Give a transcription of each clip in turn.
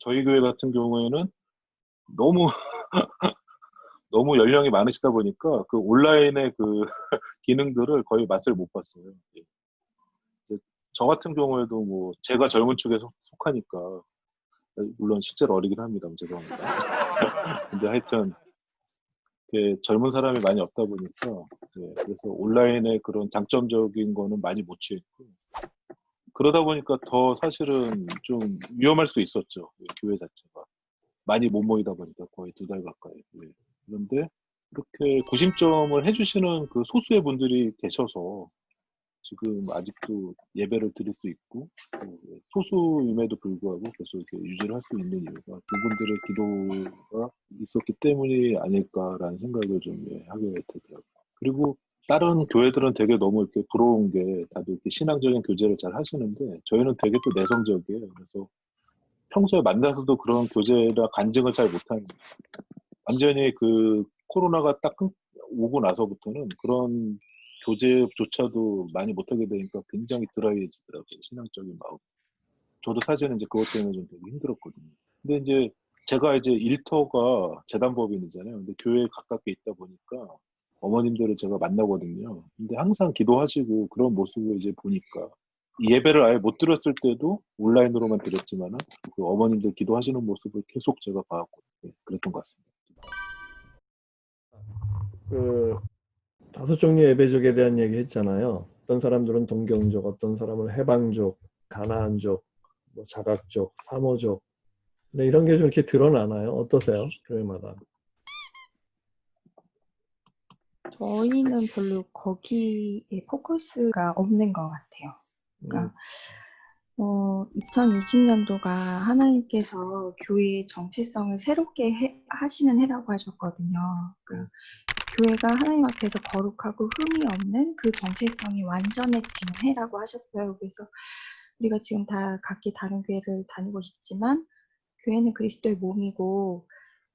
저희 교회 같은 경우에는 너무 너무 연령이 많으시다 보니까 그 온라인의 그 기능들을 거의 맛을 못 봤어요. 예. 저 같은 경우에도 뭐 제가 젊은 축에 속- 속하니까 물론 실제로 어리긴 합니다. 죄송합니다. 근데 하여튼 이렇게 젊은 사람이 많이 없다 보니까 예, 그래서 온라인의 그런 장점적인 거는 많이 못 취했고 그러다 보니까 더 사실은 좀 위험할 수 있었죠. 예, 교회 자체가 많이 못 모이다 보니까 거의 두 달 가까이. 예. 그런데 이렇게 구심점을 해주시는 그 소수의 분들이 계셔서 지금 아직도 예배를 드릴 수 있고 소수임에도 불구하고 계속 이렇게 유지를 할 수 있는 이유가 그분들의 기도가 있었기 때문이 아닐까라는 생각을 좀 예, 하게 되더라고요. 그리고 다른 교회들은 되게 너무 이렇게 부러운 게 다들 이렇게 신앙적인 교제를 잘 하시는데 저희는 되게 또 내성적이에요. 그래서 평소에 만나서도 그런 교제나 간증을 잘 못하는 완전히 그 코로나가 딱 끊- 오고 나서부터는 그런 교제조차도 많이 못하게 되니까 굉장히 드라이해지더라고요. 신앙적인 마음. 저도 사실은 이제 그것 때문에 좀 되게 힘들었거든요. 근데 이제 제가 이제 일터가 재단법인이잖아요. 근데 교회에 가깝게 있다 보니까 어머님들을 제가 만나거든요. 근데 항상 기도하시고 그런 모습을 이제 보니까 이 예배를 아예 못 드렸을 때도 온라인으로만 드렸지만은 그 어머님들 기도하시는 모습을 계속 제가 봐왔고 네, 그랬던 것 같습니다. 그 다섯 종류 예배족에 대한 얘기 했잖아요. 어떤 사람들은 동경족, 어떤 사람은 해방족, 가나안족, 뭐 자각족, 사모족. 근데 이런 게 좀 이렇게 드러나나요? 어떠세요? 교회마다. 저희는 별로 거기에 포커스가 없는 것 같아요. 음, 그러니까 어, 2020년도가 하나님께서 교회의 정체성을 새롭게 해- 하시는 해라고 하셨거든요. 그러니까 교회가 하나님 앞에서 거룩하고 흠이 없는 그 정체성이 완전해지는 해라고 하셨어요. 그래서 우리가 지금 다 각기 다른 교회를 다니고 있지만 교회는 그리스도의 몸이고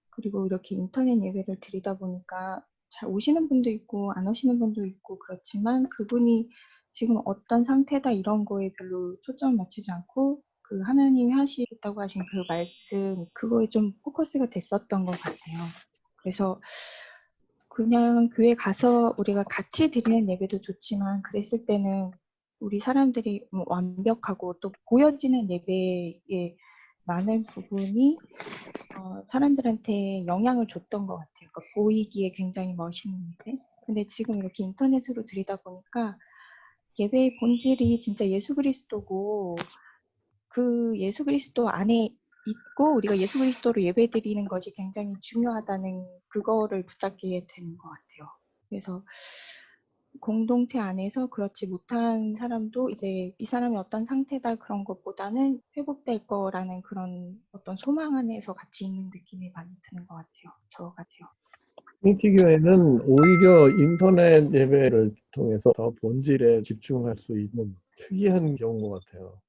그리고 이렇게 인터넷 예배를 드리다 보니까 잘 오시는 분도 있고 안 오시는 분도 있고 그렇지만 그분이 지금 어떤 상태다 이런 거에 별로 초점을 맞추지 않고 그 하나님이 하시겠다고 하신 그 말씀 그거에 좀 포커스가 됐었던 것 같아요. 그래서 그냥 교회 가서 우리가 같이 드리는 예배도 좋지만 그랬을 때는 우리 사람들이 뭐 완벽하고 또 보여지는 예배에 많은 부분이 어, 사람들한테 영향을 줬던 것 같아요. 그러니까 보이기에 굉장히 멋있는 예배. 근데 지금 이렇게 인터넷으로 드리다 보니까 예배의 본질이 진짜 예수 그리스도고 그 예수 그리스도 안에 있고 우리가 예수 그리스도로 예배 드리는 것이 굉장히 중요하다는 그거를 붙잡게 되는 것 같아요. 그래서 공동체 안에서 그렇지 못한 사람도 이제 이 사람이 어떤 상태다 그런 것보다는 회복될 거라는 그런 어떤 소망 안에서 같이 있는 느낌이 많이 드는 것 같아요. 저 같아요. 트리니티 교회는 오히려 인터넷 예배를 통해서 더 본질에 집중할 수 있는 특이한 경우인 것 같아요.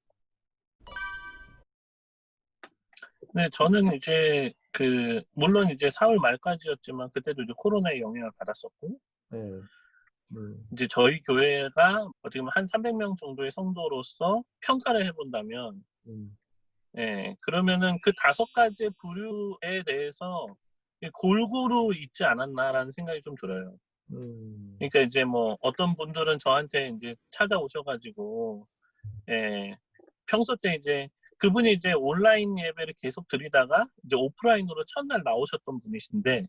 네, 저는 이제 그 물론 이제 4월 말까지였지만 그때도 이제 코로나의 영향을 받았었고 네. 음, 이제 저희 교회가 어떻게 보면 한 300명 정도의 성도로서 평가를 해본다면 음, 예, 그러면은 그 다섯 가지 부류에 대해서 골고루 있지 않았나라는 생각이 좀 들어요. 음, 그러니까 이제 뭐 어떤 분들은 저한테 이제 찾아오셔가지고 예, 평소 때 이제 그분이 이제 온라인 예배를 계속 드리다가 이제 오프라인으로 첫날 나오셨던 분이신데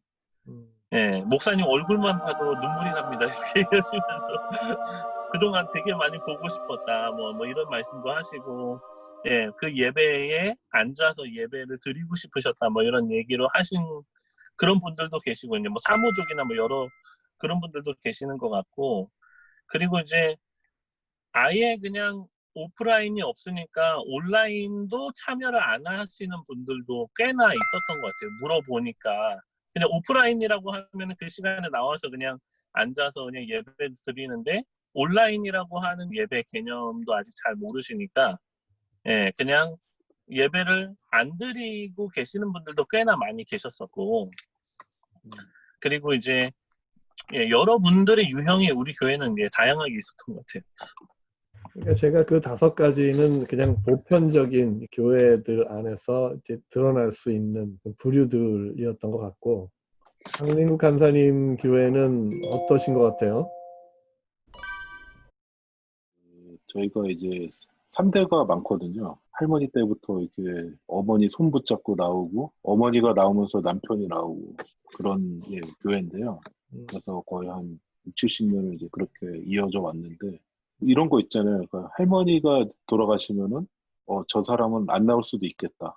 음, 예, 목사님 얼굴만 봐도 눈물이 납니다. 이렇게 얘기하시면서 그동안 되게 많이 보고 싶었다. 뭐, 뭐 이런 말씀도 하시고, 예, 그 예배에 앉아서 예배를 드리고 싶으셨다. 뭐 이런 얘기로 하신 그런 분들도 계시고, 이제 뭐 사모족이나 뭐 여러 그런 분들도 계시는 것 같고, 그리고 이제 아예 그냥 오프라인이 없으니까 온라인도 참여를 안 하시는 분들도 꽤나 있었던 것 같아요. 물어보니까. 그냥 오프라인이라고 하면 그 시간에 나와서 그냥 앉아서 그냥 예배 드리는데 온라인이라고 하는 예배 개념도 아직 잘 모르시니까 예, 그냥 예배를 안 드리고 계시는 분들도 꽤나 많이 계셨었고 그리고 이제 예, 여러분들의 유형이 우리 교회는 예, 다양하게 있었던 것 같아요. 그러니까 제가 그 다섯 가지는 그냥 보편적인 교회들 안에서 이제 드러날 수 있는 부류들이었던 것 같고 강민국 간사님 교회는 어떠신 것 같아요? 저희가 이제 3대가 많거든요. 할머니 때부터 이렇게 어머니 손 붙잡고 나오고 어머니가 나오면서 남편이 나오고 그런 예, 교회인데요. 음, 그래서 거의 한 6, 70년을 이제 그렇게 이어져 왔는데 이런 거 있잖아요. 그러니까 할머니가 돌아가시면은 어, 저 사람은 안 나올 수도 있겠다.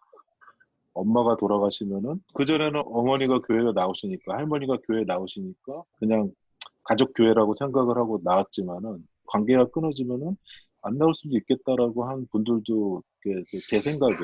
엄마가 돌아가시면은 그전에는 어머니가 교회에 나오시니까 할머니가 교회에 나오시니까 그냥 가족 교회라고 생각을 하고 나왔지만은 관계가 끊어지면은 안 나올 수도 있겠다라고 한 분들도 제 생각에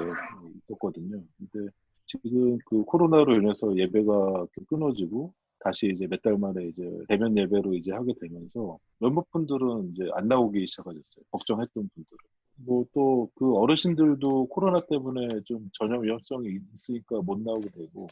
있었거든요. 근데 지금 그 코로나로 인해서 예배가 끊어지고 다시 이제 몇 달 만에 이제 대면 예배로 이제 하게 되면서 몇몇 분들은 이제 안 나오기 시작하셨어요. 걱정했던 분들은. 뭐 또 그 어르신들도 코로나 때문에 좀 전염 위험성이 있으니까 못 나오게 되고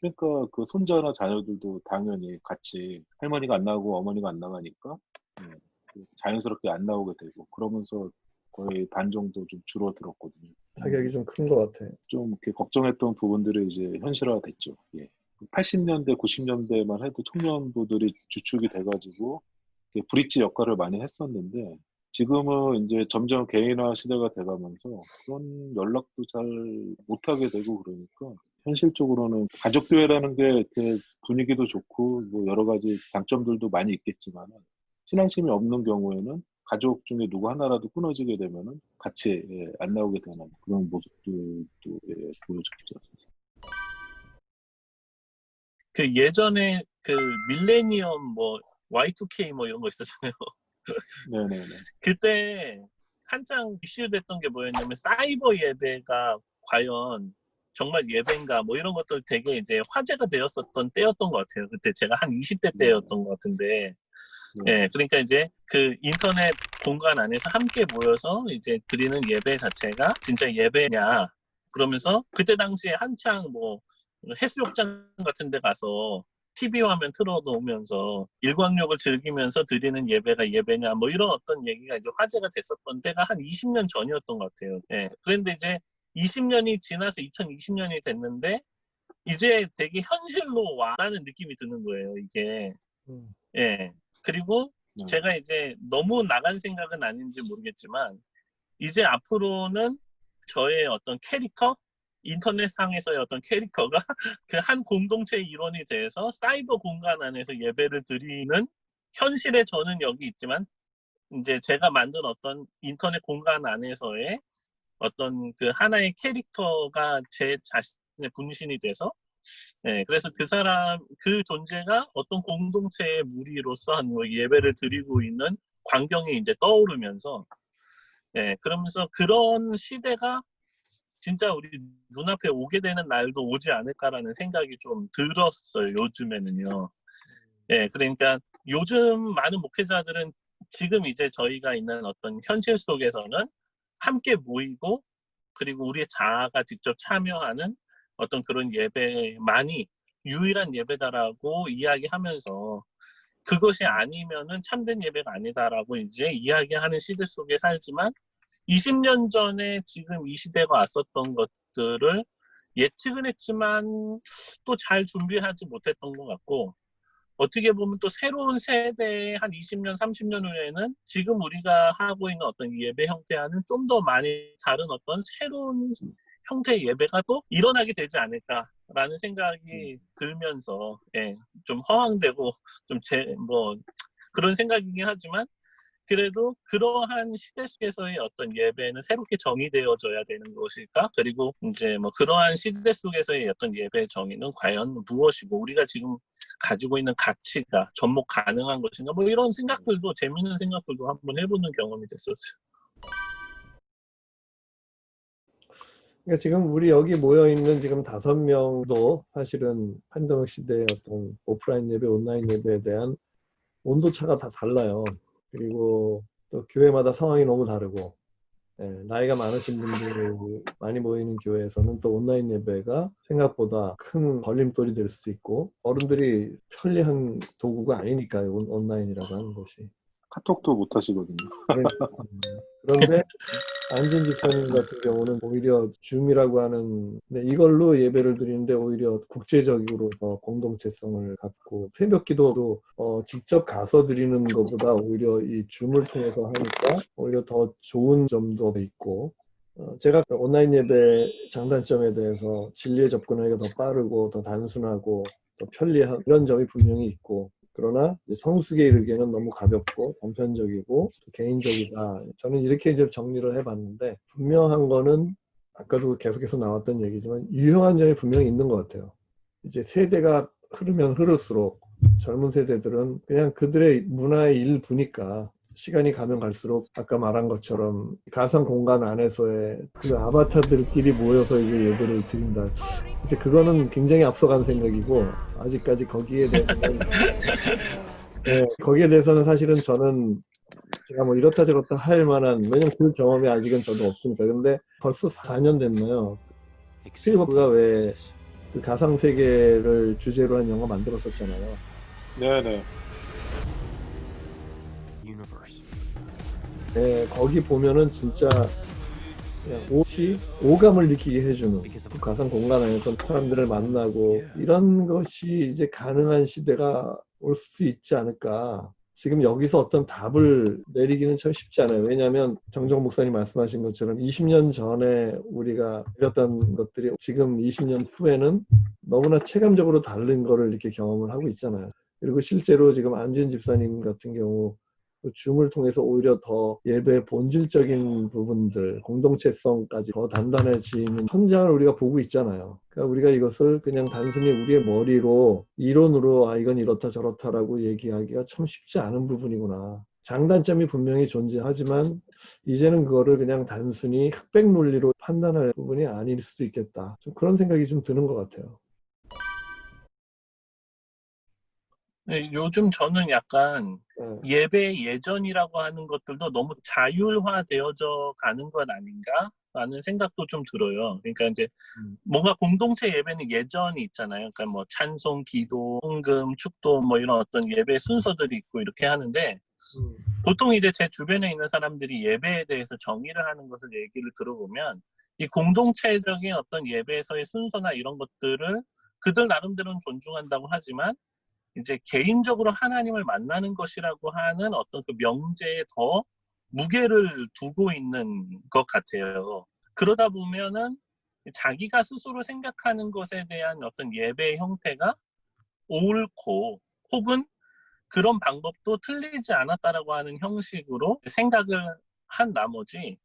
그러니까 그 손자나 자녀들도 당연히 같이 할머니가 안 나오고 어머니가 안 나가니까 예, 그 자연스럽게 안 나오게 되고 그러면서 거의 반 정도 좀 줄어들었거든요. 타격이 좀 큰 것 같아요. 좀 이렇게 걱정했던 부분들이 이제 현실화됐죠. 예. 80년대, 90년대만 해도 청년부들이 주축이 돼가지고 브릿지 역할을 많이 했었는데 지금은 이제 점점 개인화 시대가 돼가면서 그런 연락도 잘 못하게 되고 그러니까 현실적으로는 가족교회라는 게 분위기도 좋고 뭐 여러 가지 장점들도 많이 있겠지만 신앙심이 없는 경우에는 가족 중에 누구 하나라도 끊어지게 되면은 같이 예, 안 나오게 되는 그런 모습들도 예, 보여줬죠. 그 예전에 그 밀레니엄 뭐 Y2K 뭐 이런 거 있었잖아요. 네네네. 그때 한창 이슈됐던 게 뭐였냐면 사이버 예배가 과연 정말 예배인가 뭐 이런 것들 되게 이제 화제가 되었었던 때였던 것 같아요. 그때 제가 한 20대 때였던 것 같은데 네. 예, 그러니까 이제 그 인터넷 공간 안에서 함께 모여서 이제 드리는 예배 자체가 진짜 예배냐 그러면서 그때 당시에 한창 뭐 해수욕장 같은 데 가서 TV 화면 틀어놓으면서 일광욕을 즐기면서 드리는 예배가 예배냐 뭐 이런 어떤 얘기가 이제 화제가 됐었던 때가 한 20년 전이었던 것 같아요. 예. 그런데 이제 20년이 지나서 2020년이 됐는데 이제 되게 현실로 와라는 느낌이 드는 거예요. 이게 음, 예. 그리고 네. 제가 이제 너무 나간 생각은 아닌지 모르겠지만 이제 앞으로는 저의 어떤 캐릭터 인터넷상에서의 어떤 캐릭터가 그 한 공동체의 일원이 돼서 사이버 공간 안에서 예배를 드리는 현실에 저는 여기 있지만 이제 제가 만든 어떤 인터넷 공간 안에서의 어떤 그 하나의 캐릭터가 제 자신의 분신이 돼서 네, 그래서 그 사람 그 존재가 어떤 공동체의 무리로서 한 뭐 예배를 드리고 있는 광경이 이제 떠오르면서 네, 그러면서 그런 시대가 진짜 우리 눈앞에 오게 되는 날도 오지 않을까라는 생각이 좀 들었어요. 요즘에는요. 예, 그러니까 요즘 많은 목회자들은 지금 이제 저희가 있는 어떤 현실 속에서는 함께 모이고 그리고 우리의 자아가 직접 참여하는 어떤 그런 예배만이 유일한 예배다라고 이야기하면서 그것이 아니면은 참된 예배가 아니다라고 이제 이야기하는 시대 속에 살지만 20년 전에 지금 이 시대가 왔었던 것들을 예측은 했지만 또 잘 준비하지 못했던 것 같고 어떻게 보면 또 새로운 세대의 한 20년, 30년 후에는 지금 우리가 하고 있는 어떤 예배 형태와는 좀 더 많이 다른 어떤 새로운 형태의 예배가 또 일어나게 되지 않을까라는 생각이 들면서 예, 좀 허황되고 좀 제 뭐 그런 생각이긴 하지만 그래도 그러한 시대 속에서의 어떤 예배는 새롭게 정의되어져야 되는 것일까? 그리고 이제 뭐 그러한 시대 속에서의 어떤 예배 정의는 과연 무엇이고 우리가 지금 가지고 있는 가치가 접목 가능한 것인가? 뭐 이런 생각들도 재밌는 생각들도 한번 해보는 경험이 됐었어요. 그러니까 지금 우리 여기 모여 있는 지금 다섯 명도 사실은 팬데믹 시대의 어떤 오프라인 예배, 온라인 예배에 대한 온도 차가 다 달라요. 그리고 또 교회마다 상황이 너무 다르고 예, 나이가 많으신 분들 많이 모이는 교회에서는 또 온라인 예배가 생각보다 큰 걸림돌이 될 수도 있고 어른들이 편리한 도구가 아니니까요 온- 온라인이라고 하는 것이 카톡도 못 하시거든요. 음, 그런데 안진 집사님 같은 경우는 오히려 줌이라고 하는 네, 이걸로 예배를 드리는데 오히려 국제적으로 더 공동체성을 갖고 새벽 기도도 어, 직접 가서 드리는 것보다 오히려 이 줌을 통해서 하니까 오히려 더 좋은 점도 있고 어, 제가 온라인 예배 장단점에 대해서 진리에 접근하기가 더 빠르고 더 단순하고 더 편리한 이런 점이 분명히 있고 그러나 성숙에 이르기에는 너무 가볍고 단편적이고 또 개인적이다. 저는 이렇게 이제 정리를 해봤는데 분명한 거는 아까도 계속해서 나왔던 얘기지만 유효한 점이 분명히 있는 것 같아요. 이제 세대가 흐르면 흐를수록 젊은 세대들은 그냥 그들의 문화의 일부니까 시간이 가면 갈수록 아까 말한 것처럼 가상 공간 안에서의 그 아바타들끼리 모여서 이제 예배를 드린다. 이제 그거는 굉장히 앞서간 생각이고 아직까지 거기에 대해서는 네, 거기에 대해서는 사실은 저는 제가 뭐 이렇다 저렇다 할 만한 왜냐면 그 경험이 아직은 저도 없으니까 근데 벌써 4년 됐나요? 스필버그가 왜 그 가상 세계를 주제로 한 영화 만들었었잖아요. 네네. 네, 거기 보면은 진짜 옷이 오감을 느끼게 해주는 그 가상 공간 안에서 사람들을 만나고 이런 것이 이제 가능한 시대가 올수 있지 않을까. 지금 여기서 어떤 답을 내리기는 참 쉽지 않아요. 왜냐하면 정정 목사님 말씀하신 것처럼 20년 전에 우리가 이랬던 것들이 지금 20년 후에는 너무나 체감적으로 다른 거를 이렇게 경험을 하고 있잖아요. 그리고 실제로 지금 안진 집사님 같은 경우 그 줌을 통해서 오히려 더 예배 본질적인 부분들, 공동체성까지 더 단단해지는 현장을 우리가 보고 있잖아요. 그러니까 우리가 이것을 그냥 단순히 우리의 머리로 이론으로 아 이건 이렇다 저렇다라고 얘기하기가 참 쉽지 않은 부분이구나. 장단점이 분명히 존재하지만 이제는 그거를 그냥 단순히 흑백 논리로 판단할 부분이 아닐 수도 있겠다. 좀 그런 생각이 좀 드는 것 같아요. 네, 요즘 저는 약간 네. 예배 예전이라고 하는 것들도 너무 자율화되어져 가는 것 아닌가? 라는 생각도 좀 들어요. 그러니까 이제 음. 뭔가 공동체 예배는 예전이 있잖아요. 그러니까 뭐 찬송, 기도, 헌금, 축도 뭐 이런 어떤 예배 순서들이 있고 이렇게 하는데 음, 보통 이제 제 주변에 있는 사람들이 예배에 대해서 정의를 하는 것을 얘기를 들어보면 이 공동체적인 어떤 예배에서의 순서나 이런 것들을 그들 나름대로는 존중한다고 하지만 이제 개인적으로 하나님을 만나는 것이라고 하는 어떤 그 명제에 더 무게를 두고 있는 것 같아요. 그러다 보면은 자기가 스스로 생각하는 것에 대한 어떤 예배의 형태가 옳고 혹은 그런 방법도 틀리지 않았다라고 하는 형식으로 생각을 한 나머지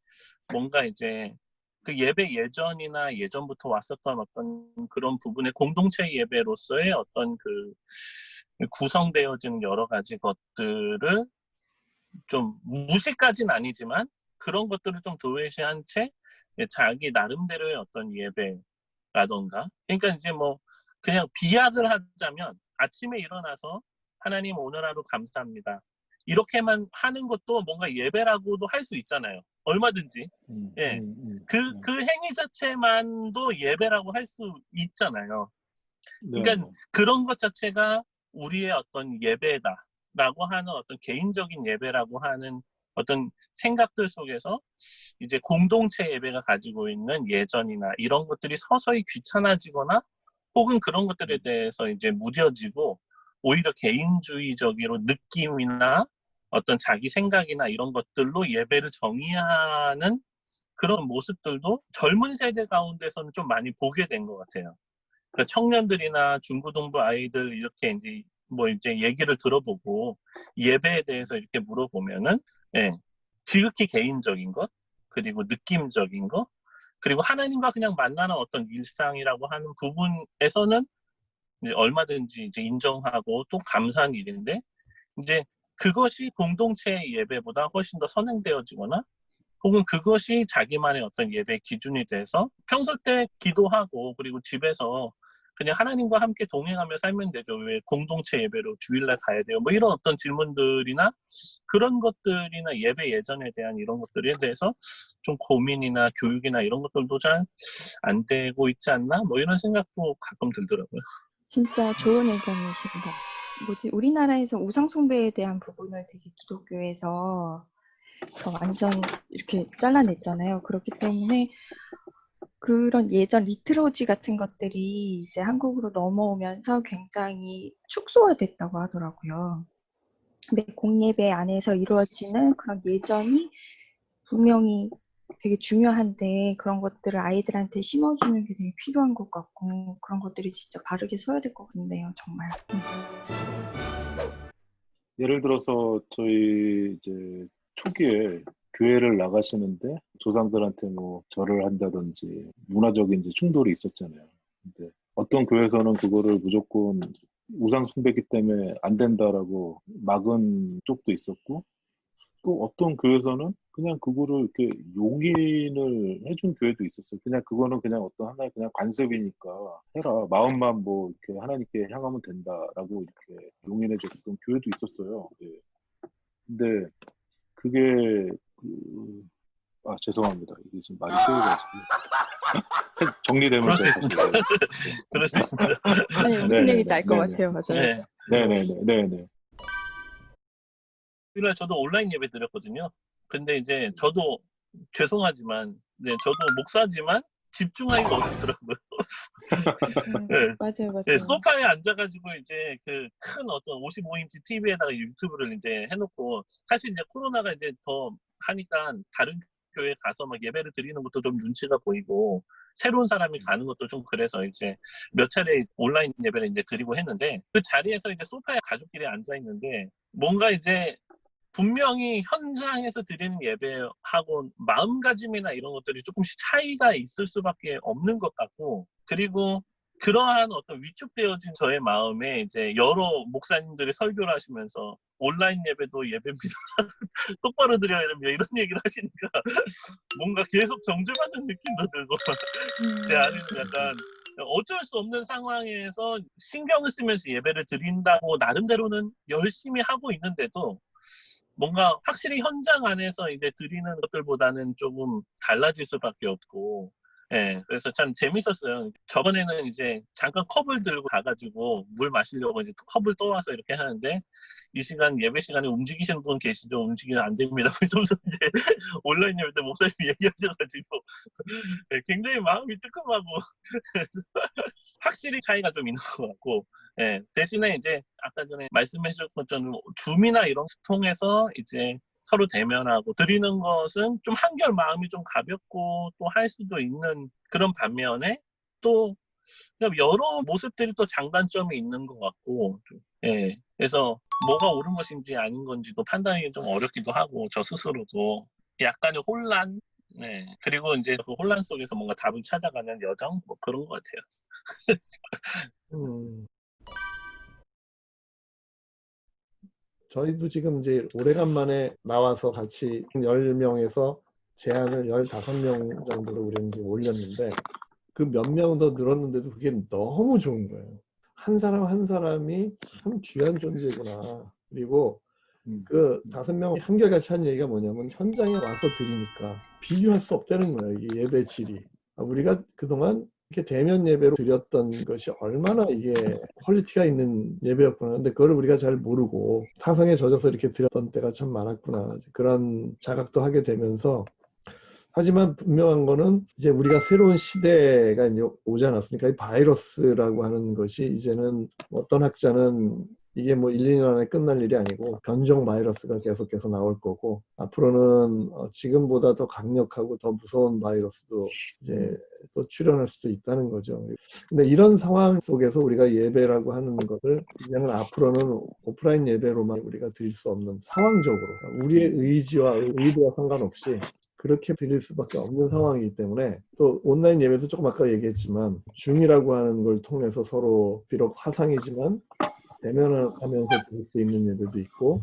뭔가 이제 그 예배 예전이나 예전부터 왔었던 어떤 그런 부분의 공동체 예배로서의 어떤 그 구성되어지는 여러 가지 것들을 좀 무시까지는 아니지만 그런 것들을 좀 도외시한 채 자기 나름대로의 어떤 예배라던가 그러니까 이제 뭐 그냥 비약을 하자면 아침에 일어나서 하나님 오늘 하루 감사합니다. 이렇게만 하는 것도 뭔가 예배라고도 할 수 있잖아요. 얼마든지. 음, 예. 음, 음, 그, 음. 그 행위 자체만도 예배라고 할 수 있잖아요. 네, 그러니까 그런 것 자체가 우리의 어떤 예배다라고 하는 어떤 개인적인 예배라고 하는 어떤 생각들 속에서 이제 공동체 예배가 가지고 있는 예전이나 이런 것들이 서서히 귀찮아지거나 혹은 그런 것들에 대해서 이제 무뎌지고 오히려 개인주의적으로 느낌이나 어떤 자기 생각이나 이런 것들로 예배를 정의하는 그런 모습들도 젊은 세대 가운데서는 좀 많이 보게 된 것 같아요. 그러니까 청년들이나 중고등부 아이들 이렇게 이제 뭐 이제 얘기를 들어보고 예배에 대해서 이렇게 물어보면은 예, 지극히 개인적인 것 그리고 느낌적인 것 그리고 하나님과 그냥 만나는 어떤 일상이라고 하는 부분에서는 이제 얼마든지 이제 인정하고 또 감사한 일인데 이제 그것이 공동체 예배보다 훨씬 더 선행되어지거나 혹은 그것이 자기만의 어떤 예배 기준이 돼서 평소 때 기도하고 그리고 집에서 그냥 하나님과 함께 동행하며 살면 되죠. 왜 공동체 예배로 주일날 가야 돼요? 뭐 이런 어떤 질문들이나 그런 것들이나 예배 예전에 대한 이런 것들에 대해서 좀 고민이나 교육이나 이런 것들도 잘 안 되고 있지 않나? 뭐 이런 생각도 가끔 들더라고요. 진짜 좋은 의견이십니다. 뭐지 우리나라에서 우상 숭배에 대한 부분을 되게 기독교에서 더 완전 이렇게 잘라냈잖아요. 그렇기 때문에 그런 예전 리트로지 같은 것들이 이제 한국으로 넘어오면서 굉장히 축소화됐다고 하더라고요. 근데 공예배 안에서 이루어지는 그런 예전이 분명히 되게 중요한데 그런 것들을 아이들한테 심어주는 게 되게 필요한 것 같고 그런 것들이 진짜 바르게 서야 될 것 같네요, 정말. 음. 예를 들어서 저희 이제 초기에 교회를 나가시는데 조상들한테 뭐 절을 한다든지 문화적인 이제 충돌이 있었잖아요. 근데 어떤 교회에서는 그거를 무조건 우상 숭배기 때문에 안 된다라고 막은 쪽도 있었고 또 어떤 교회에서는 그냥 그거를 이렇게 용인을 해준 교회도 있었어요. 그냥 그거는 그냥 어떤 하나의 그냥 관습이니까 해라. 마음만 뭐 이렇게 하나님께 향하면 된다라고 이렇게 용인해줬던 교회도 있었어요. 예. 근데 그게 그... 아 죄송합니다. 이게 지금 말이 세워가지고 정리되면 그럴 수 있습니다. 다시 그럴 수 있습니다. 아니 무슨 네, 얘기인지 알것 네, 네. 같아요, 맞아요. 네. 네네네 네네 주일날 저도 온라인 예배 드렸거든요. 근데 이제 저도 죄송하지만, 네, 저도 목사지만 집중하기가 어렵더라고요. 네. 맞아요, 맞아요. 네, 소파에 앉아가지고 이제 그 큰 어떤 55인치 TV에다가 유튜브를 이제 해놓고 사실 이제 코로나가 이제 더 하니까 다른 교회 가서 막 예배를 드리는 것도 좀 눈치가 보이고 새로운 사람이 가는 것도 좀 그래서 이제 몇 차례 온라인 예배를 이제 드리고 했는데 그 자리에서 이제 소파에 가족끼리 앉아 있는데 뭔가 이제 분명히 현장에서 드리는 예배하고 마음가짐이나 이런 것들이 조금씩 차이가 있을 수밖에 없는 것 같고 그리고 그러한 어떤 위축되어진 저의 마음에 이제 여러 목사님들이 설교를 하시면서 온라인 예배도 예배입니다. 똑바로 드려야 됩니다. 이런 얘기를 하시니까 뭔가 계속 정죄받는 느낌도 들고 음. 제 안에는 약간 어쩔 수 없는 상황에서 신경을 쓰면서 예배를 드린다고 나름대로는 열심히 하고 있는데도 뭔가 확실히 현장 안에서 이제 드리는 것들보다는 조금 달라질 수밖에 없고 예, 그래서 참 재밌었어요. 저번에는 이제 잠깐 컵을 들고 가가지고 물 마시려고 이제 컵을 떠와서 이렇게 하는데 이 시간 예배 시간에 움직이시는 분 계시죠? 움직이면 안 됩니다. 이러면서 이제 온라인 예배 때 목사님이 얘기하셔가지고 예, 굉장히 마음이 뜨끔하고 확실히 차이가 좀 있는 것 같고 예, 대신에 이제 아까 전에 말씀해 주셨던 것처럼 줌이나 이런 거 통해서 이제 서로 대면하고 드리는 것은 좀 한결 마음이 좀 가볍고 또 할 수도 있는 그런 반면에 또 여러 모습들이 또 장단점이 있는 것 같고 좀, 예 그래서 뭐가 옳은 것인지 아닌 건지도 판단이 좀 어렵기도 하고 저 스스로도 약간의 혼란 네 그리고 이제 그 혼란 속에서 뭔가 답을 찾아가는 여정 뭐 그런 것 같아요. 음. 저희도 지금 이제 오래간만에 나와서 같이 10명에서 제한을 15명 정도로 우리는 올렸는데 그 몇 명 더 늘었는데도 그게 너무 좋은 거예요. 한 사람 한 사람이 참 귀한 존재구나. 그리고 음. 그 다섯 명 한결같이 한 얘기가 뭐냐면 현장에 와서 드리니까 비교할 수 없다는 거예요. 이게 예배 질이. 아, 우리가 그동안 이렇게 대면 예배로 드렸던 것이 얼마나 이게 quality가 있는 예배였구나. 근데 그거를 우리가 잘 모르고 타성에 젖어서 이렇게 드렸던 때가 참 많았구나. 그런 자각도 하게 되면서 하지만 분명한 거는 이제 우리가 새로운 시대가 이제 오지 않았습니까? 이 바이러스라고 하는 것이 이제는 어떤 학자는 이게 뭐 1, 2년 안에 끝날 일이 아니고 변종 바이러스가 계속해서 나올 거고 앞으로는 어, 지금보다 더 강력하고 더 무서운 바이러스도 이제 또 출현할 수도 있다는 거죠. 근데 이런 상황 속에서 우리가 예배라고 하는 것을 이제는 앞으로는 오프라인 예배로만 우리가 드릴 수 없는 상황적으로 우리의 의지와 의도와 상관없이 그렇게 드릴 수밖에 없는 상황이기 때문에 또 온라인 예배도 조금 아까 얘기했지만 줌이라고 하는 걸 통해서 서로 비록 화상이지만 대면을 하면서 볼 수 있는 예배도 있고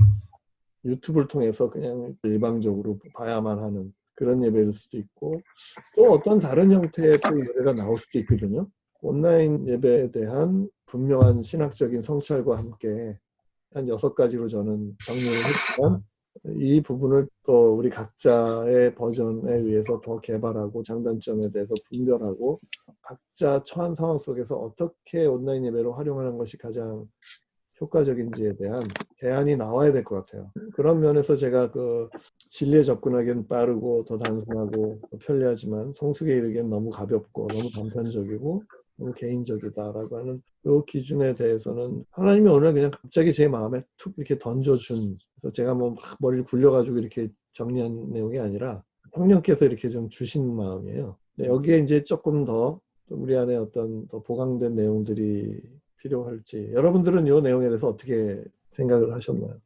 유튜브를 통해서 그냥 일방적으로 봐야만 하는 그런 예배일 수도 있고 또 어떤 다른 형태의 또 예배가 나올 수도 있거든요. 온라인 예배에 대한 분명한 신학적인 성찰과 함께 한 여섯 가지로 저는 정리를 했지만 이 부분을 또 우리 각자의 버전에 의해서 더 개발하고 장단점에 대해서 분별하고 각자 처한 상황 속에서 어떻게 온라인 예배를 활용하는 것이 가장 효과적인지에 대한 대안이 나와야 될 것 같아요. 그런 면에서 제가 그 진리에 접근하기엔 빠르고 더 단순하고 더 편리하지만 성숙에 이르기엔 너무 가볍고 너무 단편적이고 너무 개인적이다라고 하는 이 기준에 대해서는 하나님이 오늘 그냥 갑자기 제 마음에 툭 이렇게 던져준 그래서 제가 뭐막 머리를 굴려가지고 이렇게 정리한 내용이 아니라 성령께서 이렇게 좀 주신 마음이에요. 여기에 이제 조금 더 우리 안에 어떤 더 보강된 내용들이 필요할지 여러분들은 이 내용에 대해서 어떻게 생각을 하셨나요?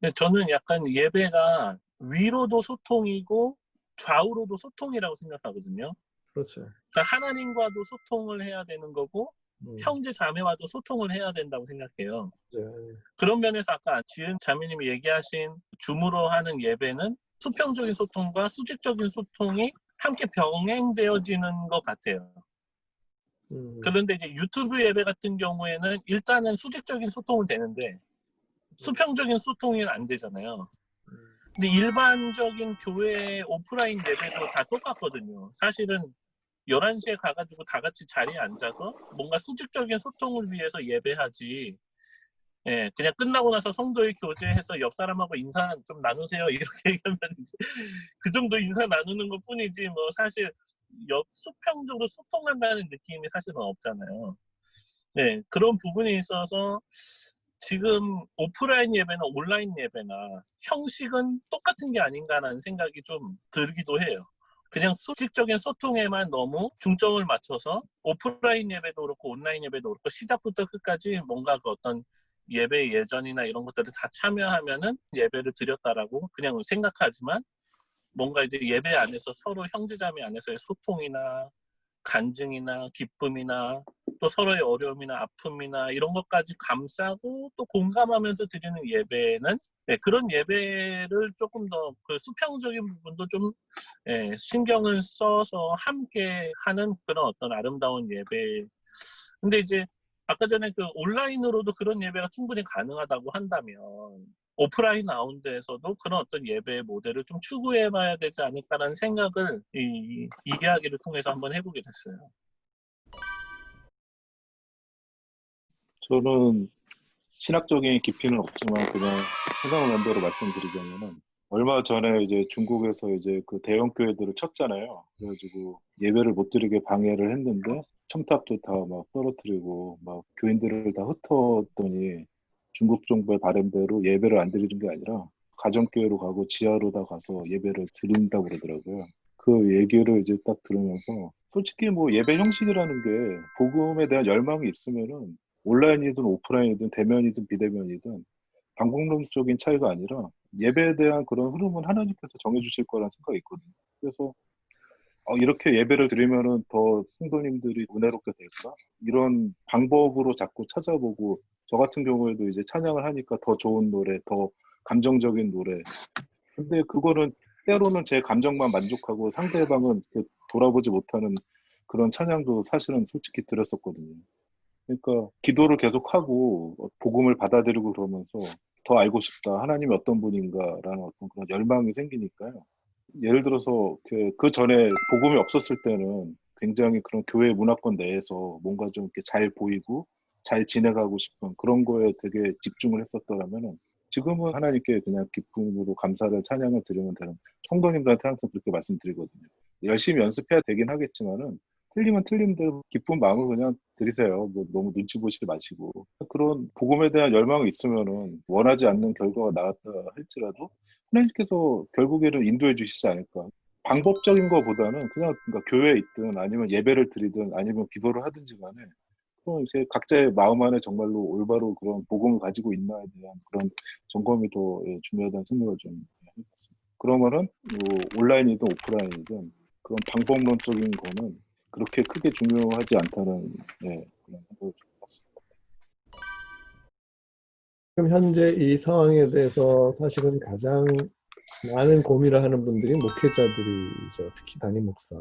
근데 저는 약간 예배가 위로도 소통이고 좌우로도 소통이라고 생각하거든요. 그렇죠. 그러니까 하나님과도 소통을 해야 되는 거고 음, 형제 자매와도 소통을 해야 된다고 생각해요. 네. 그런 면에서 아까 지은 자매님이 얘기하신 줌으로 하는 예배는 수평적인 소통과 수직적인 소통이 함께 병행되어지는 것 같아요. 음, 그런데 이제 유튜브 예배 같은 경우에는 일단은 수직적인 소통은 되는데 수평적인 소통이 안 되잖아요. 근데 일반적인 교회 오프라인 예배도 다 똑같거든요. 사실은 11시에 가가지고 다 같이 자리에 앉아서 뭔가 수직적인 소통을 위해서 예배하지. 예, 그냥 끝나고 나서 성도의 교제해서 옆 사람하고 인사 좀 나누세요. 이렇게 얘기하면 그 정도 인사 나누는 것 뿐이지, 뭐 사실 옆 수평적으로 소통한다는 느낌이 사실은 없잖아요. 네, 그런 부분이 있어서 지금 오프라인 예배나 온라인 예배나 형식은 똑같은 게 아닌가라는 생각이 좀 들기도 해요. 그냥 수직적인 소통에만 너무 중점을 맞춰서 오프라인 예배도 그렇고 온라인 예배도 그렇고 시작부터 끝까지 뭔가 그 어떤 예배 예전이나 이런 것들을 다 참여하면은 예배를 드렸다라고 그냥 생각하지만 뭔가 이제 예배 안에서 서로 형제자매 안에서의 소통이나 간증이나 기쁨이나 또 서로의 어려움이나 아픔이나 이런 것까지 감싸고 또 공감하면서 드리는 예배는 네, 그런 예배를 조금 더 그 수평적인 부분도 좀 예, 신경을 써서 함께 하는 그런 어떤 아름다운 예배. 근데 이제 아까 전에 그 온라인으로도 그런 예배가 충분히 가능하다고 한다면 오프라인 가운데에서도 그런 어떤 예배 모델을 좀 추구해 봐야 되지 않을까라는 생각을 이, 이 이야기를 통해서 한번 해보게 됐어요. 저는 신학적인 깊이는 없지만 그냥 해상원대로 말씀드리자면은 얼마 전에 이제 중국에서 이제 그 대형 교회들을 쳤잖아요. 그래가지고 예배를 못 드리게 방해를 했는데 첨탑도 다 막 떨어뜨리고 막 교인들을 다 흩었더니 중국 정부의 바람대로 예배를 안 드리는 게 아니라 가정교회로 가고 지하로 다 가서 예배를 드린다고 그러더라고요. 그 얘기를 이제 딱 들으면서 솔직히 뭐 예배 형식이라는 게 복음에 대한 열망이 있으면은 온라인이든 오프라인이든 대면이든 비대면이든 방법론적인 차이가 아니라 예배에 대한 그런 흐름은 하나님께서 정해주실 거라는 생각이 있거든요. 그래서 어, 이렇게 예배를 드리면은 더 성도님들이 은혜롭게 될까? 이런 방법으로 자꾸 찾아보고 저 같은 경우에도 이제 찬양을 하니까 더 좋은 노래, 더 감정적인 노래. 근데 그거는 때로는 제 감정만 만족하고 상대방은 그 돌아보지 못하는 그런 찬양도 사실은 솔직히 들었었거든요. 그러니까 기도를 계속하고 복음을 받아들이고 그러면서 더 알고 싶다. 하나님이 어떤 분인가라는 어떤 그런 열망이 생기니까요. 예를 들어서 그, 그 전에 복음이 없었을 때는 굉장히 그런 교회 문화권 내에서 뭔가 좀 이렇게 잘 보이고 잘 지내가고 싶은 그런 거에 되게 집중을 했었더라면은 지금은 하나님께 그냥 기쁨으로 감사를 찬양을 드리면 되는 성도님들한테 항상 그렇게 말씀드리거든요. 열심히 연습해야 되긴 하겠지만은 틀리면 틀린 대로 기쁜 마음을 그냥 드리세요. 뭐 너무 눈치 보시지 마시고 그런 복음에 대한 열망이 있으면은 원하지 않는 결과가 나왔다 할지라도 하나님께서 결국에는 인도해 주시지 않을까. 방법적인 것보다는 그냥 그러니까 교회에 있든 아니면 예배를 드리든 아니면 기도를 하든지 간에 그럼 이제 각자의 마음 안에 정말로 올바로 그런 복음을 가지고 있나에 대한 그런 점검이 더 예, 중요하다는 생각을 좀 해봤습니다. 그러면은 뭐 온라인이든 오프라인이든 그런 방법론적인 거는 그렇게 크게 중요하지 않다는 예, 그런 생각을 좀 해봤습니다. 지금 현재 이 상황에 대해서 사실은 가장 많은 고민을 하는 분들이 목회자들이죠. 특히 담임 목사.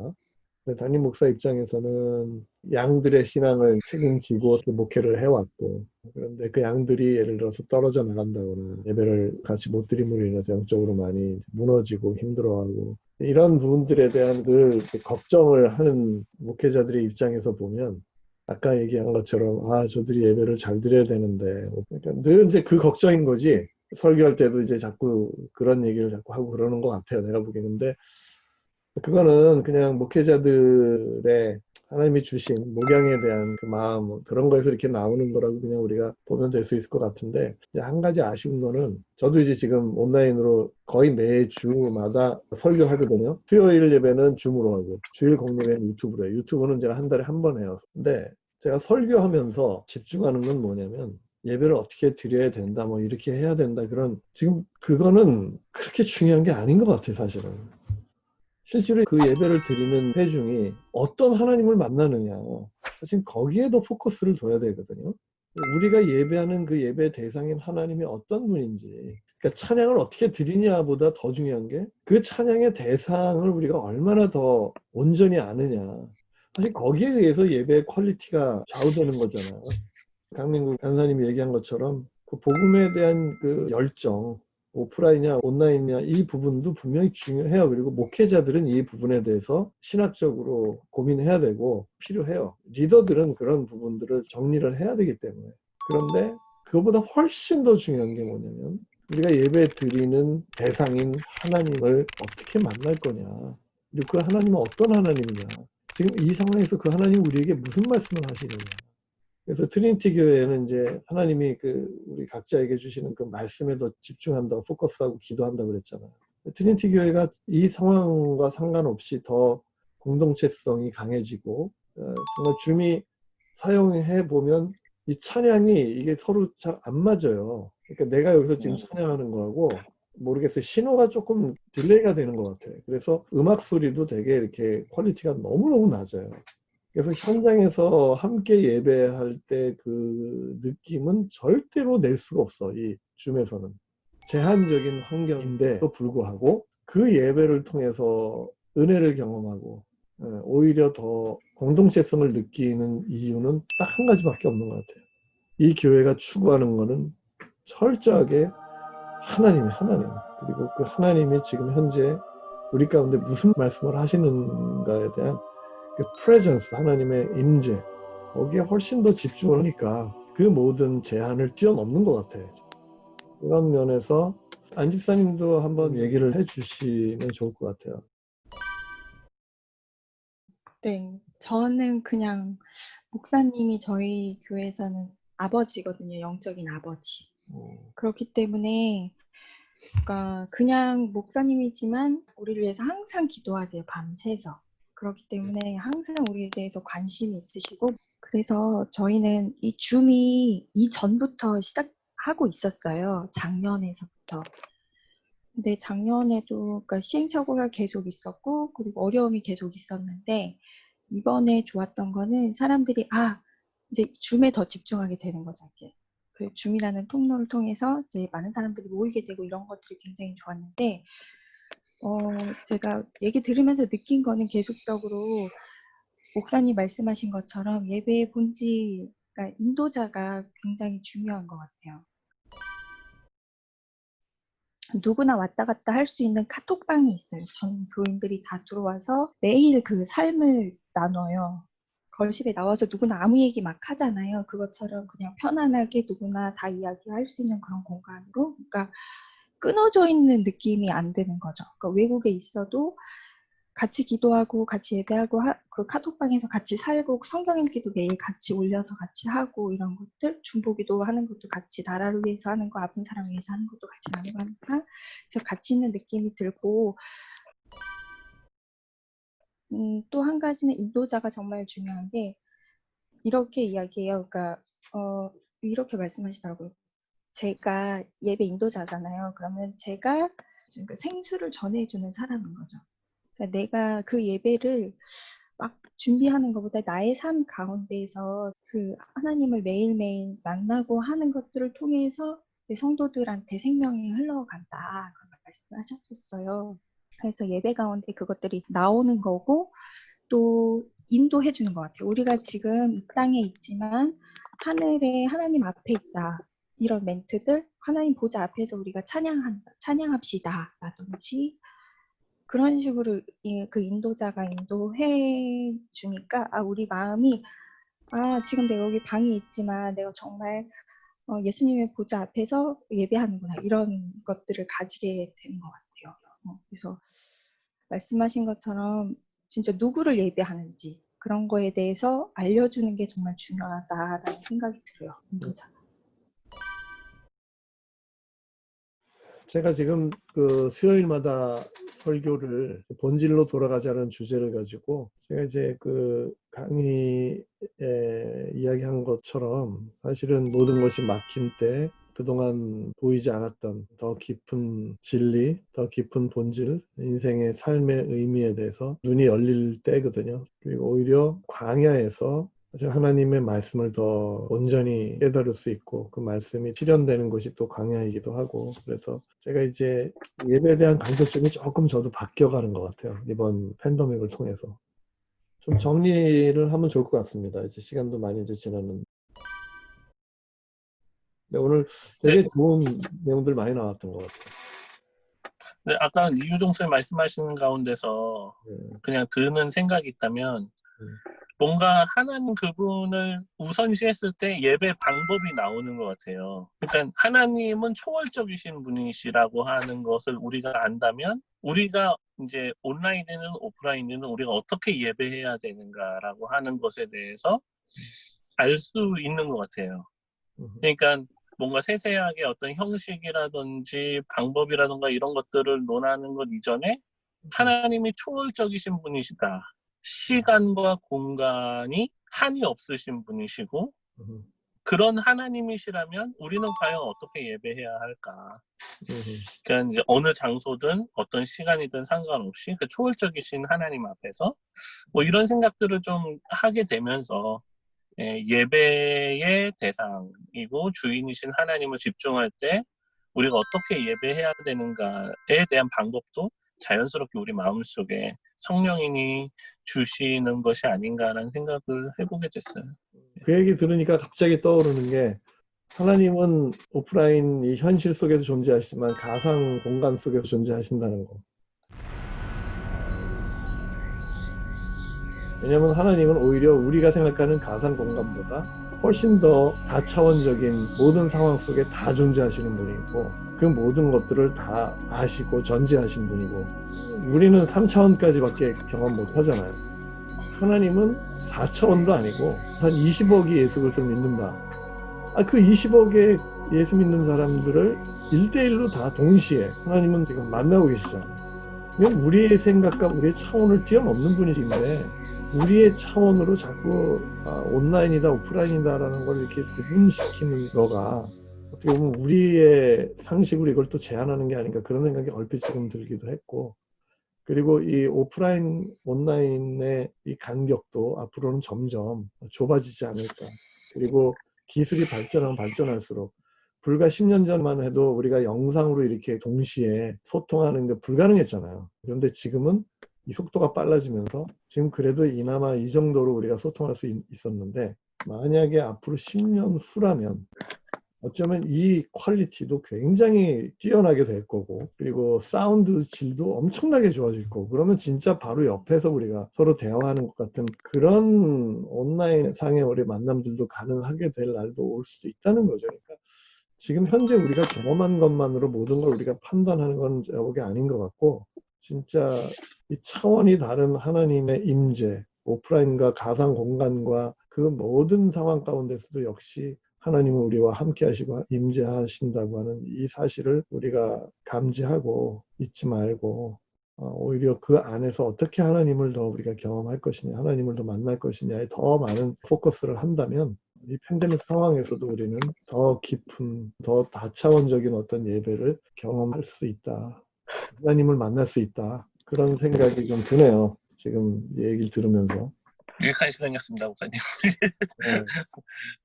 담임 목사 입장에서는 양들의 신앙을 책임지고 또 목회를 해왔고 그런데 그 양들이 예를 들어서 떨어져 나간다거나 예배를 같이 못 드림으로 인해서 영적으로 많이 무너지고 힘들어하고 이런 부분들에 대한 늘 걱정을 하는 목회자들의 입장에서 보면 아까 얘기한 것처럼 아 저들이 예배를 잘 드려야 되는데 그러니까 늘 이제 그 걱정인 거지. 설교할 때도 이제 자꾸 그런 얘기를 자꾸 하고 그러는 것 같아요 내가 보기에는 그거는 그냥 목회자들의 하나님이 주신 목양에 대한 그 마음 뭐 그런 거에서 이렇게 나오는 거라고 그냥 우리가 보면 될 수 있을 것 같은데 한 가지 아쉬운 거는 저도 이제 지금 온라인으로 거의 매주마다 설교하거든요. 수요일 예배는 줌으로 하고 주일 공예배는 유튜브로 해요. 유튜브는 제가 한 달에 한 번 해요. 근데 제가 설교하면서 집중하는 건 뭐냐면 예배를 어떻게 드려야 된다 뭐 이렇게 해야 된다 그런 지금 그거는 그렇게 중요한 게 아닌 것 같아요 사실은 실제로 그 예배를 드리는 회중이 어떤 하나님을 만나느냐. 사실 거기에도 포커스를 둬야 되거든요. 우리가 예배하는 그 예배 대상인 하나님이 어떤 분인지 그러니까 찬양을 어떻게 드리냐보다 더 중요한 게 그 찬양의 대상을 우리가 얼마나 더 온전히 아느냐. 사실 거기에 의해서 예배의 quality가 좌우되는 거잖아요. 강민구 간사님이 얘기한 것처럼 그 복음에 대한 그 열정 오프라인이냐 온라인이냐 이 부분도 분명히 중요해요. 그리고 목회자들은 이 부분에 대해서 신학적으로 고민해야 되고 필요해요. 리더들은 그런 부분들을 정리를 해야 되기 때문에. 그런데 그거보다 훨씬 더 중요한 게 뭐냐면 우리가 예배 드리는 대상인 하나님을 어떻게 만날 거냐. 그리고 그 하나님은 어떤 하나님이냐. 지금 이 상황에서 그 하나님 우리에게 무슨 말씀을 하시느냐. 그래서 트리니티 교회는 이제 하나님이 그 우리 각자에게 주시는 그 말씀에 더 집중한다고 포커스하고 기도한다고 그랬잖아요. 트리니티 교회가 이 상황과 상관없이 더 공동체성이 강해지고 어, 정말 줌이 사용해 보면 이 찬양이 이게 서로 잘 안 맞아요. 그러니까 내가 여기서 지금 찬양하는 거하고 모르겠어요. 신호가 조금 delay가 되는 것 같아요. 그래서 음악 소리도 되게 이렇게 quality가 너무너무 낮아요. 그래서 현장에서 함께 예배할 때 그 느낌은 절대로 낼 수가 없어. 이 줌에서는. 제한적인 환경인데도 불구하고 그 예배를 통해서 은혜를 경험하고 예, 오히려 더 공동체성을 느끼는 이유는 딱 한 가지밖에 없는 것 같아요. 이 교회가 추구하는 것은 철저하게 하나님, 하나님. 그리고 그 하나님이 지금 현재 우리 가운데 무슨 말씀을 하시는가에 대한 그 presence, 하나님의 임재 거기에 훨씬 더 집중을 하니까 그 모든 제한을 뛰어넘는 것 같아요. 그런 면에서 안 집사님도 한번 얘기를 해주시면 좋을 것 같아요. 네, 저는 그냥 목사님이 저희 교회에서는 아버지거든요. 영적인 아버지. 어, 그렇기 때문에 그러니까 그냥 목사님이지만 우리를 위해서 항상 기도하세요. 밤새서. 그렇기 때문에 항상 우리에 대해서 관심이 있으시고 그래서 저희는 이 줌이 이전부터 시작하고 있었어요. 작년에서부터. 근데 작년에도 그러니까 시행착오가 계속 있었고 그리고 어려움이 계속 있었는데 이번에 좋았던 거는 사람들이 아 이제 줌에 더 집중하게 되는 거죠. 이게. 그 줌이라는 통로를 통해서 이제 많은 사람들이 모이게 되고 이런 것들이 굉장히 좋았는데 어, 제가 얘기 들으면서 느낀 거는 계속적으로 목사님 말씀하신 것처럼 예배의 본질, 그러니까 인도자가 굉장히 중요한 것 같아요. 누구나 왔다 갔다 할 수 있는 카톡방이 있어요. 전 교인들이 다 들어와서 매일 그 삶을 나눠요. 거실에 나와서 누구나 아무 얘기 막 하잖아요. 그것처럼 그냥 편안하게 누구나 다 이야기할 수 있는 그런 공간으로. 그러니까 끊어져 있는 느낌이 안 드는 거죠. 그러니까 외국에 있어도 같이 기도하고 같이 예배하고 하, 그 카톡방에서 같이 살고 성경 읽기도 매일 같이 올려서 같이 하고 이런 것들 중보기도 하는 것도 같이 나라를 위해서 하는 거 아픈 사람 위해서 하는 것도 같이 나누고 하니까 그래서 같이 있는 느낌이 들고 음, 또 한 가지는 인도자가 정말 중요한 게 이렇게 이야기해요. 그러니까 어, 이렇게 말씀하시더라고요. 제가 예배 인도자잖아요. 그러면 제가 그 생수를 전해주는 사람인 거죠. 그러니까 내가 그 예배를 막 준비하는 것보다 나의 삶 가운데에서 그 하나님을 매일매일 만나고 하는 것들을 통해서 성도들한테 생명이 흘러간다. 그런 말씀을 하셨었어요. 그래서 예배 가운데 그것들이 나오는 거고 또 인도해 주는 것 같아요. 우리가 지금 이 땅에 있지만 하늘에 하나님 앞에 있다. 이런 멘트들 하나님 보좌 앞에서 우리가 찬양한다. 찬양합시다. 라든지 그런 식으로 예, 그 인도자가 인도해 주니까 아 우리 마음이 아 지금 내가 여기 방에 있지만 내가 정말 어, 예수님의 보좌 앞에서 예배하는구나 이런 것들을 가지게 되는 것 같아요. 어, 그래서 말씀하신 것처럼 진짜 누구를 예배하는지 그런 거에 대해서 알려주는 게 정말 중요하다라는 생각이 들어요. 인도자가. 제가 지금 그 수요일마다 설교를 본질로 돌아가자는 주제를 가지고 제가 이제 그 강의에 이야기한 것처럼 사실은 모든 것이 막힌 때 그동안 보이지 않았던 더 깊은 진리, 더 깊은 본질, 인생의 삶의 의미에 대해서 눈이 열릴 때거든요. 그리고 오히려 광야에서 하나님의 말씀을 더 온전히 깨달을 수 있고 그 말씀이 실현되는 것이 또 광야이기도 하고 그래서 제가 이제 예배에 대한 강조점이 조금 저도 바뀌어가는 것 같아요. 이번 팬데믹을 통해서 좀 정리를 하면 좋을 것 같습니다. 이제 시간도 많이 이제 지났는데 네, 오늘 되게 좋은 내용들 많이 나왔던 것 같아요. 근데 아까 이유종 쌤 말씀하시는 가운데서 네. 그냥 드는 생각이 있다면 음. 뭔가 하나님 그분을 우선시했을 때 예배 방법이 나오는 것 같아요. 그러니까 하나님은 초월적이신 분이시라고 하는 것을 우리가 안다면 우리가 이제 온라인이든 오프라인이든 우리가 어떻게 예배해야 되는가라고 하는 것에 대해서 알 수 있는 것 같아요. 음. 그러니까 뭔가 세세하게 어떤 형식이라든지 방법이라든가 이런 것들을 논하는 것 이전에 하나님이 초월적이신 분이시다. 시간과 공간이 한이 없으신 분이시고 음, 그런 하나님이시라면 우리는 과연 어떻게 예배해야 할까? 음, 그러니까 이제 어느 장소든 어떤 시간이든 상관없이 그 초월적이신 하나님 앞에서 뭐 이런 생각들을 좀 하게 되면서 예, 예배의 대상이고 주인이신 하나님을 집중할 때 우리가 어떻게 예배해야 되는가에 대한 방법도 자연스럽게 우리 마음속에 성령인이 주시는 것이 아닌가라는 생각을 해보게 됐어요. 그 얘기 들으니까 갑자기 떠오르는 게 하나님은 오프라인 이 현실 속에서 존재하시지만 가상 공간 속에서 존재하신다는 거. 왜냐하면 하나님은 오히려 우리가 생각하는 가상 공간보다 훨씬 더 다차원적인 모든 상황 속에 다 존재하시는 분이고 그 모든 것들을 다 아시고 전지하신 분이고 우리는 3차원까지밖에 경험 못 하잖아요. 하나님은 4차원도 아니고 한 20억이 예수 그리스도를 믿는다. 아, 그 20억의 예수 믿는 사람들을 1대1로 다 동시에 하나님은 지금 만나고 계시잖아요. 그냥 우리의 생각과 우리의 차원을 뛰어넘는 분이신데 우리의 차원으로 자꾸 아, 온라인이다 오프라인이다라는 걸 이렇게 구분시키는 거가 어떻게 보면 우리의 상식으로 이걸 또 제한하는 게 아닌가 그런 생각이 얼핏 지금 들기도 했고 그리고 이 오프라인 온라인의 이 간격도 앞으로는 점점 좁아지지 않을까. 그리고 기술이 발전하면 발전할수록 불과 10년 전만 해도 우리가 영상으로 이렇게 동시에 소통하는 게 불가능했잖아요. 그런데 지금은 이 속도가 빨라지면서 지금 그래도 이나마 이 정도로 우리가 소통할 수 있, 있었는데 만약에 앞으로 10년 후라면 어쩌면 이 quality도 굉장히 뛰어나게 될 거고 그리고 사운드 질도 엄청나게 좋아질 거고 그러면 진짜 바로 옆에서 우리가 서로 대화하는 것 같은 그런 온라인 상의 우리 만남들도 가능하게 될 날도 올 수도 있다는 거죠. 그러니까 지금 현재 우리가 경험한 것만으로 모든 걸 우리가 판단하는 건 보기 아닌 것 같고 진짜 이 차원이 다른 하나님의 임재, 오프라인과 가상 공간과 그 모든 상황 가운데서도 역시 하나님은 우리와 함께 하시고 임재하신다고 하는 이 사실을 우리가 감지하고 잊지 말고 어, 오히려 그 안에서 어떻게 하나님을 더 우리가 경험할 것이냐, 하나님을 더 만날 것이냐에 더 많은 포커스를 한다면 이 팬데믹 상황에서도 우리는 더 깊은, 더 다차원적인 어떤 예배를 경험할 수 있다. 하나님을 만날 수 있다. 그런 생각이 좀 드네요. 지금 이 얘기를 들으면서. 유익한 시간이었습니다, 목사님. 네.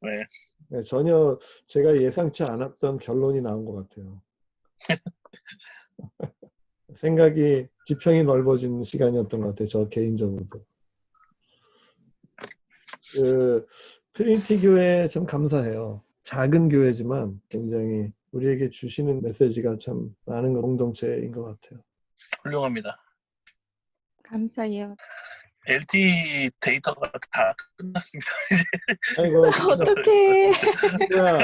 네. 네, 전혀 제가 예상치 않았던 결론이 나온 것 같아요. 생각이 지평이 넓어진 시간이었던 것 같아요. 저 개인적으로도. 그 트리니티 교회 참 감사해요. 작은 교회지만 굉장히 우리에게 주시는 메시지가 참 많은 공동체인 것 같아요. 훌륭합니다. 감사해요. LT 데이터가 다 끝났습니다. 이제 아이고, 어떡해. 야.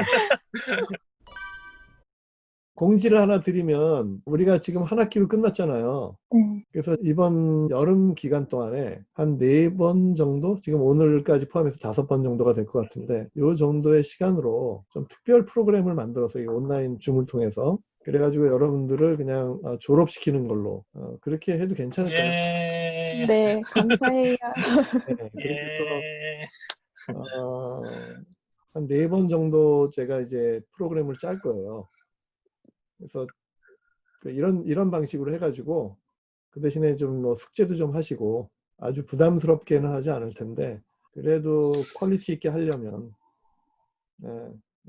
공지를 하나 드리면 우리가 지금 한 학기로 끝났잖아요. 네. 그래서 이번 여름 기간 동안에 한 네 번 정도, 지금 오늘까지 포함해서 다섯 번 정도가 될 것 같은데, 이 정도의 시간으로 좀 특별 프로그램을 만들어서 이 온라인 줌을 통해서 그래가지고 여러분들을 그냥 어, 졸업시키는 걸로 어, 그렇게 해도 괜찮을 것 같아요. 예. 네, 감사해요. 네, 예. 어, 한네 번 정도 제가 이제 프로그램을 짤 거예요. 그래서 그 이런 이런 방식으로 해가지고 그 대신에 좀 뭐 숙제도 좀 하시고 아주 부담스럽게는 하지 않을 텐데 그래도 퀄리티 있게 하려면 예,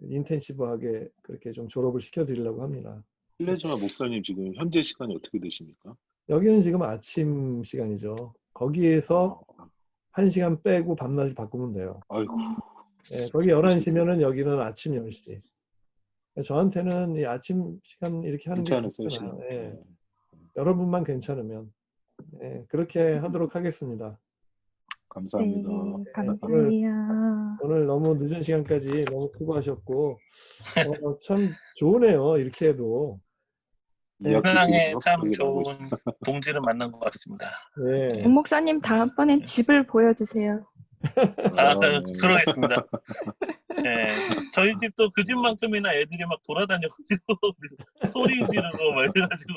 인텐시브하게 그렇게 좀 졸업을 시켜드리려고 합니다. 실례지만 목사님 지금 현재 시간이 어떻게 되십니까? 여기는 지금 아침 시간이죠. 거기에서 어, 한 시간 빼고 밤낮이 바꾸면 돼요. 아이고 예, 거기 11시면은 여기는 아침 10시. 저한테는 이 아침 시간 이렇게 하는 게 괜찮았어요 괜찮아요. 시간. 예. 여러분만 괜찮으면 예, 그렇게 하도록 하겠습니다. 네, 감사합니다. 감사해요. 오늘 너무 늦은 시간까지 너무 수고하셨고 어, 참 좋으네요. 이렇게 해도 들으며 참 좋은. 동지를 만난 것 같습니다. 예. 문 목사님 다음번엔 집을 보여주세요. 아, 아, 그, 네. 그러겠습니다. 예. 저희 집도 그 집만큼이나 애들이 막 돌아다녀가지고 소리 지르고 막 이래가지고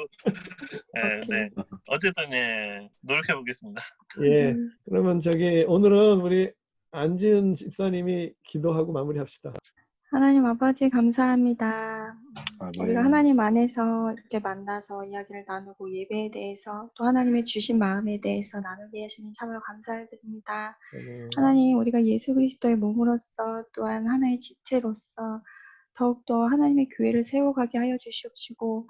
예, 네. 어쨌든 예, 노력해 보겠습니다. 예. 음, 그러면 저기 오늘은 우리 안지은 집사님이 기도하고 마무리합시다. 하나님 아버지 감사합니다. 아, 네. 우리가 하나님 안에서 이렇게 만나서 이야기를 나누고 예배에 대해서 또 하나님의 주신 마음에 대해서 나누게 하시니 참으로 감사를 드립니다. 예. 하나님 우리가 예수 그리스도의 몸으로서 또한 하나의 지체로서 더욱더 하나님의 교회를 세워가게 하여 주시옵시고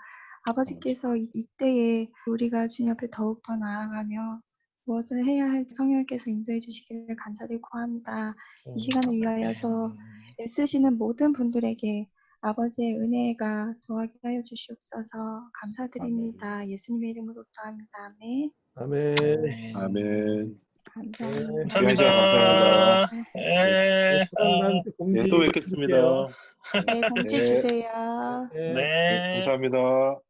아버지께서 이- 이때에 우리가 주님 앞에 더욱더 나아가며 무엇을 해야 할지 성령께서 인도해 주시기를 간절히 구합니다. 이 시간을 위하여서 애쓰시는 모든 분들에게 아버지의 은혜가 더하게 하여 주시옵소서 감사드립니다. 예수님의 이름으로 기도합니다. 아멘. 아멘. 네. 아멘. 감사합니다. 감사합니다. 감사합니다. 예. 사랑만 공지 네, 또 뵙겠습니다. 네, 공지 네. 주세요. 예. 네, 네. 감사합니다.